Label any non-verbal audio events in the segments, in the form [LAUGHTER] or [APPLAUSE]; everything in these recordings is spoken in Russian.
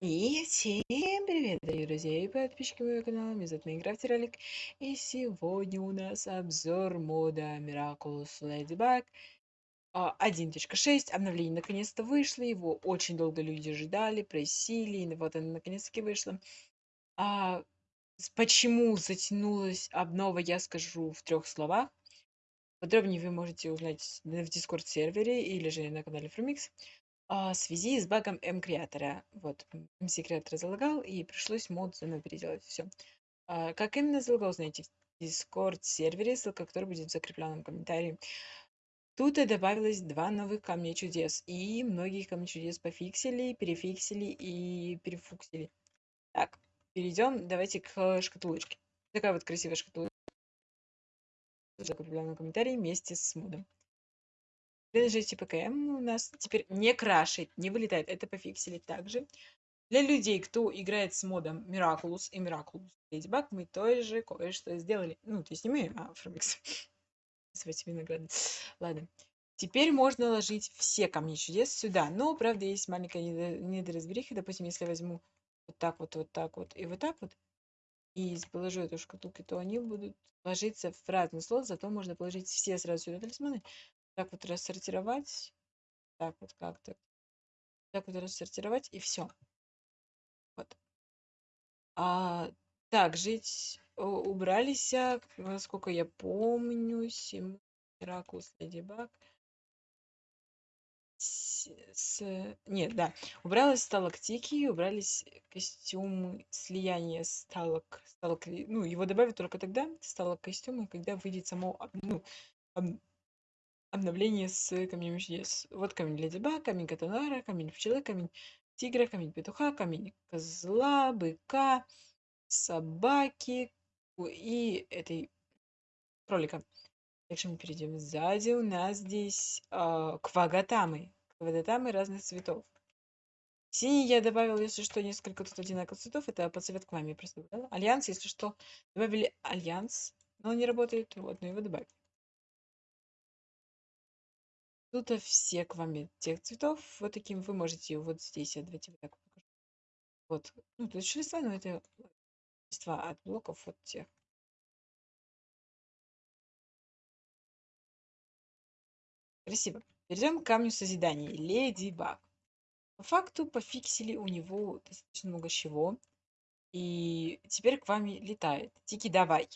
И всем привет, дорогие друзья и подписчики моего канала, меня зовут Майнкрафт Ролик, и сегодня у нас обзор мода Miraculous Ladybug а, 1.6, обновление наконец-то вышло, его очень долго люди ждали, просили, и вот оно наконец-таки вышло. А, почему затянулась обнова, я скажу в трех словах. Подробнее вы можете узнать в Discord сервере или же на канале Frumix а, в связи с багом М-креатора. Вот, MC-креатор залагал, и пришлось мод заново переделать. Все. А, как именно залагал, знаете, в Discord сервере, ссылка который будет в закрепленном комментарии. Тут и добавилось два новых камня чудес, и многие камни чудес пофиксили, перефиксили и перефуксили. Так, перейдем, давайте к шкатулочке. Такая вот красивая шкатулочка. Закрепленном комментарии вместе с модом. Приложите ПКМ у нас теперь не крашит, не вылетает. Это пофиксили также. Для людей, кто играет с модом Miraculous и Miraculous Ladybug, мы тоже кое-что сделали. Ну, то есть не мы, а Фрумикс. [LAUGHS] С винограды. Ладно. Теперь можно ложить все камни чудес сюда. Но, правда, есть маленькая недоразбериха. Допустим, если я возьму вот так вот, вот так вот и вот так вот, и положу эту шкатулку, то они будут ложиться в разный слот, зато можно положить все сразу сюда талисманы, так вот рассортировать, так вот как-то, так вот рассортировать и все. Вот. А, так, жить убрались, насколько я помню, Сим, Миракус, Леди Баг. С, с... Нет, да. Убралась сталактики, убрались костюмы слияния сталок, сталок... Ну, его добавят только тогда, сталок костюмы, когда выйдет само, ну, обновление с камнями чудес. Вот камень Леди Баг, камень Кота Нуара, камень пчелы, камень тигра, камень петуха, камень козла, быка, собаки и этой кролика. Дальше мы перейдем. Сзади у нас здесь э, квагатамы. Квагатамы разных цветов. Синий я добавил, если что, несколько тут одинаковых цветов. Это по цвет к маме просто добавила. Альянс, если что, добавили альянс. Но он не работает. Вот, но его добавили. Тут все к вам тех цветов. Вот таким вы можете вот здесь, давайте вот так покажу. Вот. Ну, тут еще листва, но это листва от блоков вот тех. Красиво. Перейдем к камню созидания. Леди Баг. По факту пофиксили у него достаточно много чего. И теперь к вами летает. Тики, давай.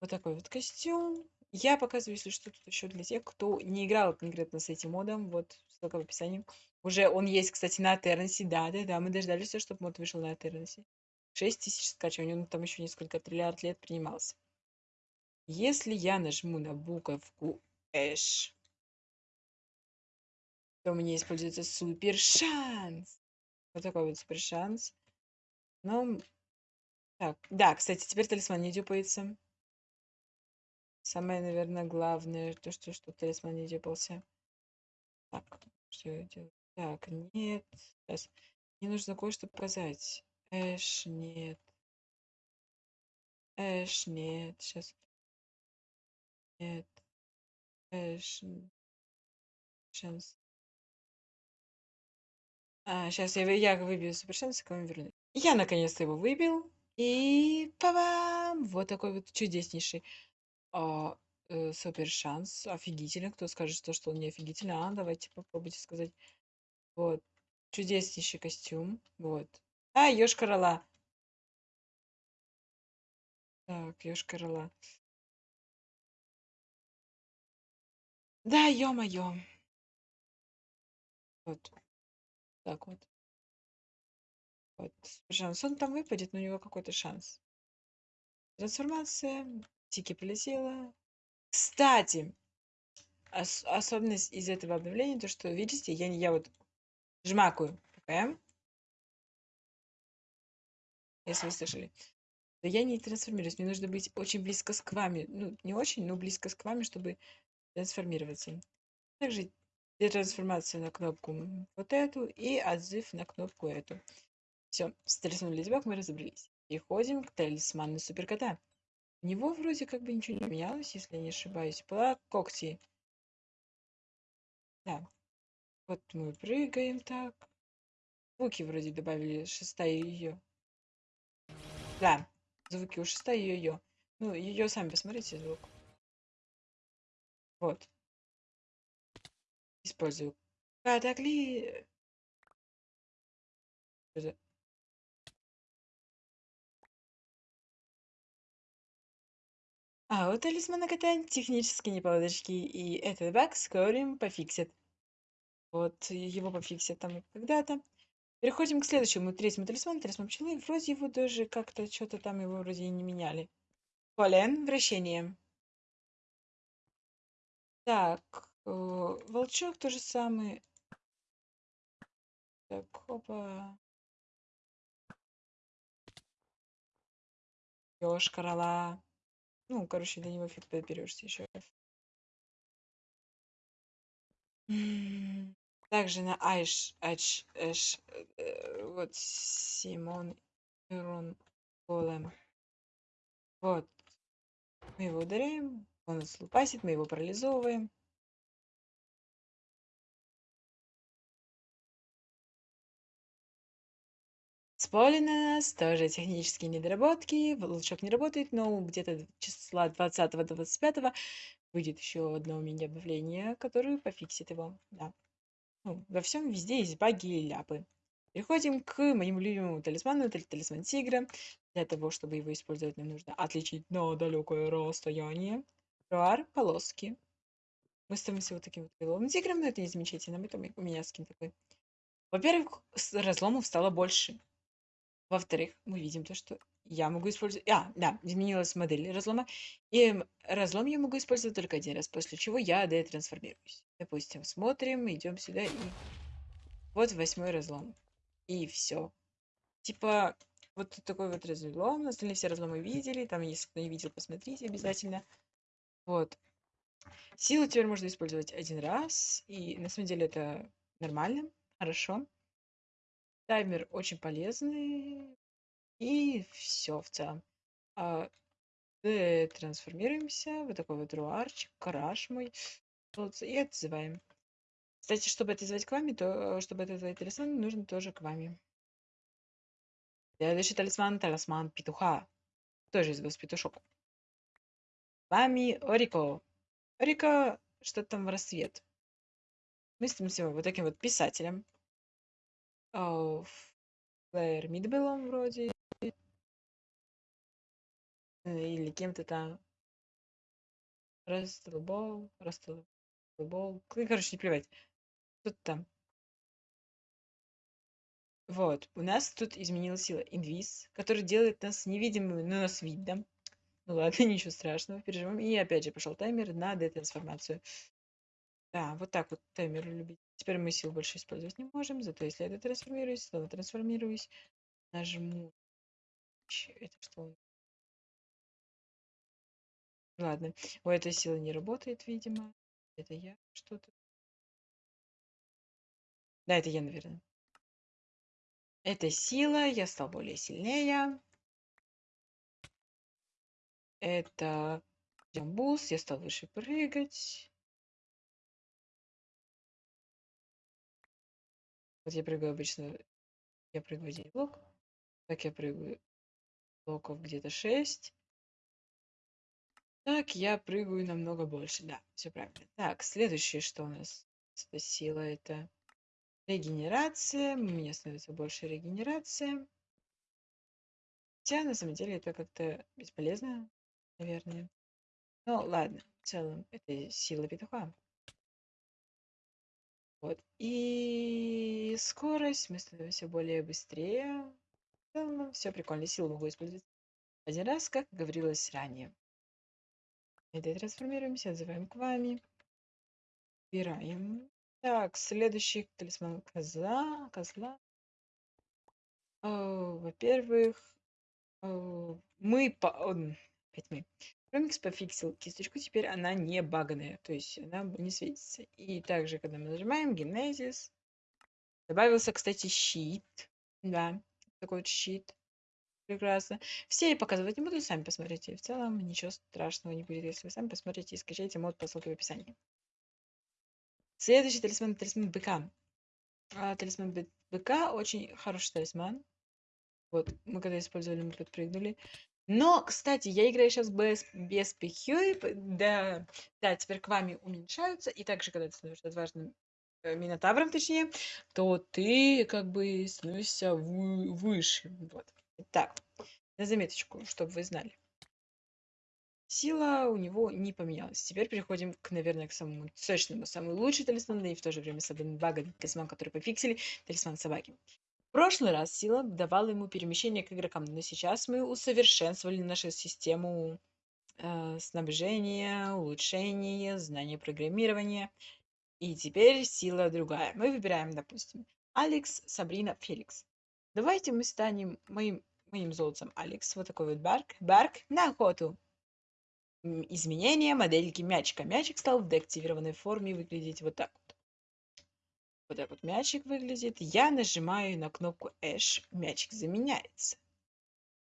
Вот такой вот костюм. Я показываю, если что, тут еще для тех, кто не играл конкретно с этим модом. Вот, ссылка в описании. Уже он есть, кстати, на Атернесе. Да, да, да, мы дождались, чтобы мод вышел на Атернесе. 6 тысяч скачиваний, он там еще несколько триллиард лет принимался. Если я нажму на буковку Эш, то мне используется супер шанс. Вот такой вот супер шанс. Ну, так, да, кстати, теперь талисман не дюпается. Самое, наверное, главное, то, что что талисман не дюпался. Так, что я делаю? Так, нет. Сейчас. Мне нужно кое-что показать. Эш, нет. Эш, нет. Сейчас. Нет. Эш. Шанс. А, сейчас я, я выбью супершанс, к вам вернусь. Я наконец-то его выбил. И па-бам! Вот такой вот чудеснейший а, э, супер шанс. Офигительно. Кто скажет, то, что он не офигительный? А, давайте попробуйте сказать. Вот. Чудеснейший костюм. Вот. А, ёж корола. Так, ёж корола. Да, ё-моё. Вот. Так вот. Вот. Шанс. Он там выпадет, но у него какой-то шанс. Трансформация. Тики полетела. Кстати, ос особенность из этого обновления, то что, видите, я, я вот жмакаю ПКМ, если вы слышали, то я не трансформируюсь. Мне нужно быть очень близко с вами. Ну, не очень, но близко с вами, чтобы трансформироваться. Также для трансформации на кнопку вот эту и отзыв на кнопку эту. Все, с Ледибак мы разобрались. Переходим к талисману суперкота. У него вроде как бы ничего не менялось, если я не ошибаюсь. Была когти. Да. Вот мы прыгаем так. Звуки вроде добавили, шестая ее. Да, звуки у шестая ее. Ну, ее сами посмотрите звук. Вот. Использую катакли... А у талисмана кота технические неполадочки, и этот баг скоро пофиксят. Вот, его пофиксят там когда-то. Переходим к следующему, третьему талисману, талисман пчелы. Вроде его даже как-то что-то там его вроде и не меняли. Полен, вращение. Так, э, волчок то же самое. Так, опа. Ёж, корола. Ну, короче, для него фиг подберешься еще. Также на Айш, Айш, Эш, э, вот Симон Ирон Голем. Вот. Мы его ударяем, он нас мы его парализовываем. Нас, тоже технические недоработки. Волчок не работает, но где-то числа 20-25 выйдет еще одно мини-обновление, которое пофиксит его. Да. Ну, во всем везде есть баги и ляпы. Переходим к моему любимому талисману, это талисман тигра. Для того, чтобы его использовать, нам нужно отличить на далекое расстояние. Руар, полоски. Мы становимся вот таким вот крыловым тигром, но это не замечательно. Это у меня скин такой. Во-первых, разломов стало больше. Во-вторых, мы видим то, что я могу использовать... А, да, изменилась модель разлома. И разлом я могу использовать только один раз, после чего я детрансформируюсь. Допустим, смотрим, идем сюда и... Вот восьмой разлом. И все. Типа, вот такой вот разлом. Остальные все разломы видели. Там, если кто не видел, посмотрите обязательно. Вот. Силу теперь можно использовать один раз. И на самом деле это нормально, хорошо. Таймер очень полезный. И все в целом. А, трансформируемся. Вот такой вот руарчик, караш мой. Вот, и отзываем. Кстати, чтобы это звать к вами, то чтобы это звать талисман, нужно тоже к вами. Следующий талисман, талисман петуха. Тоже из вас петушок. Вами Орико. Орико, что там в рассвет. Мы становимся вот таким вот писателем. Флэр Мидбеллом вроде. Или кем-то там. Растлбол, Растлбол. Короче, не плевать. Тут там. Вот. У нас тут изменилась сила инвиз, который делает нас невидимыми, но нас видно. Ну ладно, [LAUGHS] ничего страшного, переживем. И опять же пошел таймер на детрансформацию. Да, вот так вот таймер любить. Теперь мы сил больше использовать не можем, зато если я трансформируюсь, снова трансформируюсь, нажму. Это что? Ладно, у этой силы не работает, видимо. Это я что-то. Да, это я, наверное. Это сила, я стал более сильнее. Это boost, я стал выше прыгать. Вот я прыгаю обычно, я прыгаю один блок. Так я прыгаю блоков где-то 6. Так, я прыгаю намного больше. Да, все правильно. Так, следующее, что у нас? Сила, это регенерация. У меня становится больше регенерация. Хотя, на самом деле, это как-то бесполезно, наверное. Ну, ладно, в целом, это сила петуха. Вот. И скорость, мы становимся более быстрее. Все прикольно. Силу могу использовать один раз, как говорилось ранее. Это трансформируемся, отзываем к вами. Убираем. Так, следующий талисман козла. Козла. Во-первых, мы по... Опять мы. Ромикс пофиксил кисточку, теперь она не баганая, то есть она не светится. И также, когда мы нажимаем Генезис, добавился, кстати, щит. Да, такой вот щит. Прекрасно. Все я показывать не буду, сами посмотрите. В целом ничего страшного не будет, если вы сами посмотрите и скачаете мод по ссылке в описании. Следующий талисман талисман быка. А, талисман быка очень хороший талисман. Вот, мы когда использовали, мы подпрыгнули. Но, кстати, я играю сейчас без, без PQ, да, да, теперь к вами уменьшаются, и также, когда ты становишься отважным э, Минотавром, точнее, то ты как бы становишься вы, выше. Вот. Так, на заметочку, чтобы вы знали. Сила у него не поменялась. Теперь переходим к, наверное, к самому сочному, самый лучший талисман, и в то же время самый багатый талисман, который пофиксили, талисман собаки. Прошлый раз сила давала ему перемещение к игрокам, но сейчас мы усовершенствовали нашу систему э, снабжения, улучшения, знания программирования. И теперь сила другая. Мы выбираем, допустим, Алекс, Сабрина, Феликс. Давайте мы станем моим, моим золотцем Алекс. Вот такой вот Барк. Барк на охоту. Изменение модельки мячика. Мячик стал в деактивированной форме выглядеть вот так вот. Так вот мячик выглядит. Я нажимаю на кнопку Эш. Мячик заменяется.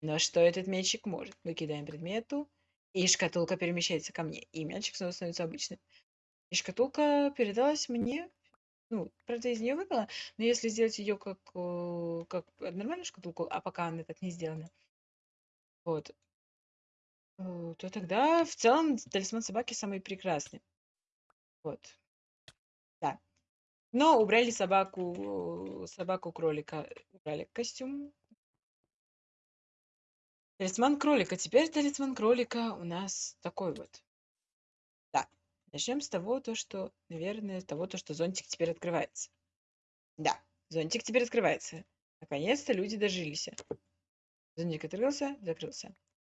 Но что этот мячик может? Мы кидаем предмету, и шкатулка перемещается ко мне. И мячик снова становится обычным. И шкатулка передалась мне. Ну, правда, из нее выпала. Но если сделать ее как, э, как нормальную шкатулку, а пока она так не сделана, вот, э, то тогда в целом талисман собаки самый прекрасный. Вот. Да. Но убрали собаку, собаку-кролика. Убрали костюм. Талисман кролика. Теперь талисман кролика у нас такой вот. Да. Начнем с того, то, что, наверное, с того, то, что зонтик теперь открывается. Да, зонтик теперь открывается. Наконец-то люди дожились. Зонтик открылся, закрылся.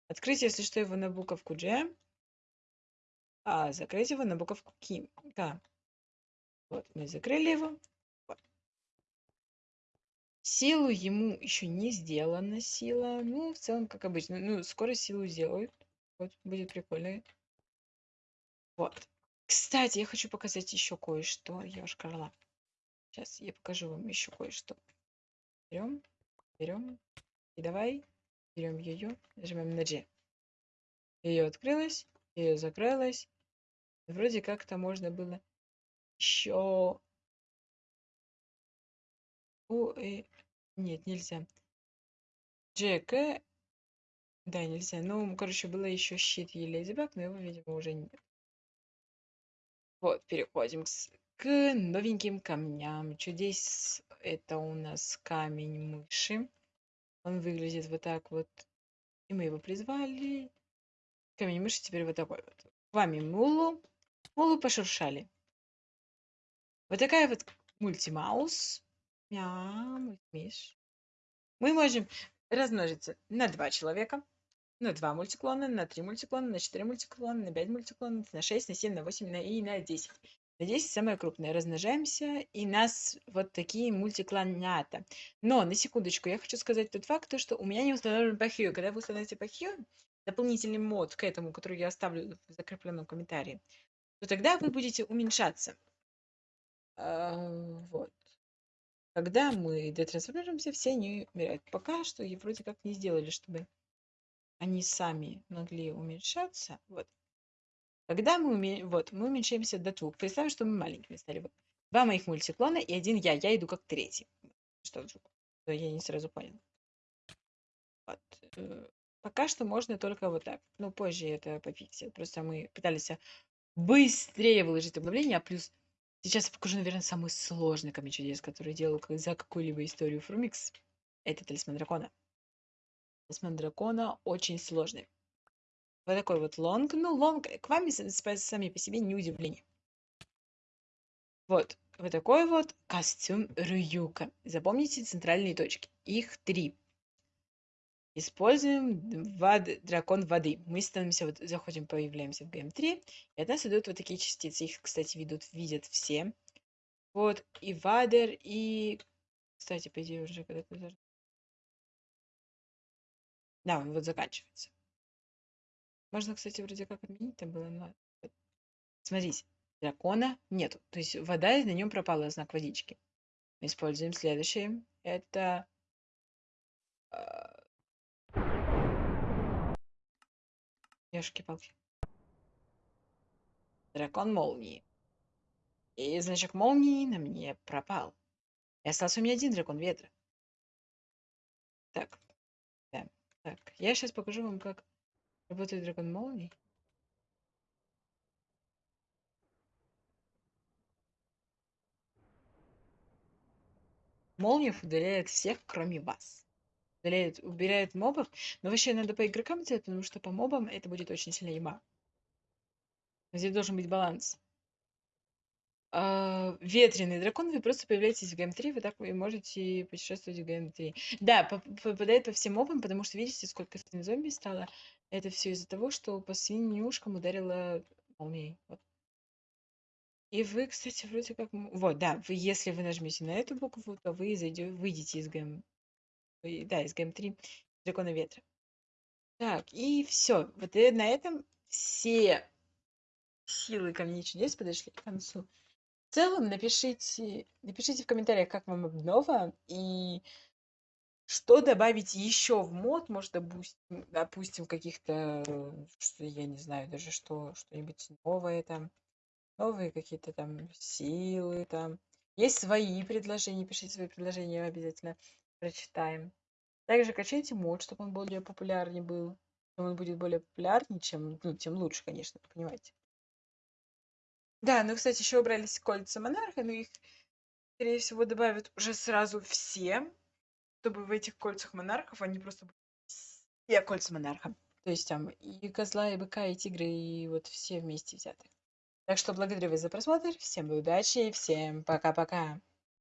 Открыть, если что, его на буковку G, а закрыть его на буковку К. Вот, мы закрыли его. Силу ему еще не сделана сила. Ну, в целом, как обычно. Ну, скоро силу сделают. Вот, будет прикольно. Вот. Кстати, я хочу показать еще кое-что. Я уж корла. Сейчас я покажу вам еще кое-что. Берем, берем. И давай берем ее, нажимаем на G. Ее открылась, ее закрылась. Вроде как-то можно было еще... О, э... Нет, нельзя. Джека... Да, нельзя. Ну, короче, было еще щит и Ледибак, но его, видимо, уже нет. Вот, переходим к, к новеньким камням. Чудес это у нас камень мыши. Он выглядит вот так вот. И мы его призвали. Камень мыши теперь вот такой вот. Вами Мулу. Мулу пошуршали. Вот такая вот мультимаус. Мяу, миш. Мы можем размножиться на два человека, на два мультиклона, на три мультиклона, на четыре мультиклона, на пять мультиклонов, на шесть, на семь, на восемь на и на десять. На 10 самое крупное. Размножаемся, и нас вот такие мультиклонята. Но, на секундочку, я хочу сказать тот факт, то, что у меня не установлен пахью. Когда вы установите пахью, дополнительный мод к этому, который я оставлю в закрепленном комментарии, то тогда вы будете уменьшаться. А, вот. Когда мы детрансформируемся, все они умирают. Пока что и вроде как не сделали, чтобы они сами могли уменьшаться. Вот. Когда мы, уме... вот, мы уменьшаемся до двух. Представим, что мы маленькими стали. Вот. Два моих мультиклона и один я. Я иду как третий. Что вдруг? Я не сразу понял. Вот. Э, пока что можно только вот так. Ну, позже это пофиксит. Просто мы пытались быстрее выложить обновление, а плюс Сейчас я покажу, наверное, самый сложный камень чудес, который делал за какую-либо историю Фрумикс. Это талисман дракона. Талисман дракона очень сложный. Вот такой вот лонг. Ну, лонг к вам сами по себе не удивление. Вот. Вот такой вот костюм Рююка. Запомните центральные точки. Их три. Используем вод, дракон воды. Мы становимся, вот заходим, появляемся в ГМ3, и от нас идут вот такие частицы. Их, кстати, ведут, видят все. Вот, и вадер, и... Кстати, по идее, уже когда-то... Да, он вот заканчивается. Можно, кстати, вроде как отменить там было, но... Смотрите, дракона нету. То есть вода, на нем пропала знак водички. Мы используем следующее. Это Ёшки-палки. Дракон молнии. И значок молнии на мне пропал. И остался у меня один дракон ветра. Так, да, так. Я сейчас покажу вам, как работает дракон молний. Молниев удаляет всех, кроме вас. Удаляет, убирает мобов. Но вообще надо по игрокам делать, потому что по мобам это будет очень сильно еба. Здесь должен быть баланс. А, ветреный дракон, вы просто появляетесь в ГМ-3, вы так вы можете путешествовать в ГМ-3. Да, попадает по всем мобам, потому что видите, сколько зомби стало. Это все из-за того, что по свинюшкам ударила молнией. Вот. И вы, кстати, вроде как... Вот, да, вы, если вы нажмете на эту букву, то вы зайдете, выйдете из ГМ... Да, из ГМ-3 Дракона Ветра. Так, и все. Вот и на этом все силы Камней Чудес подошли к концу. В целом, напишите, напишите в комментариях, как вам обнова и что добавить еще в мод, может, допустим, допустим каких-то, я не знаю даже что, что-нибудь новое там, новые какие-то там силы там. Есть свои предложения, пишите свои предложения, обязательно прочитаем. Также качайте мод, чтобы он более популярнее был. Чем он будет более популярнее, чем, ну, тем лучше, конечно, понимаете. Да, ну, кстати, еще убрались кольца монарха, но их, скорее всего, добавят уже сразу все, чтобы в этих кольцах монархов они просто все кольца монарха. То есть там и козла, и быка, и тигры, и вот все вместе взяты. Так что благодарю вас за просмотр. Всем удачи и всем пока-пока.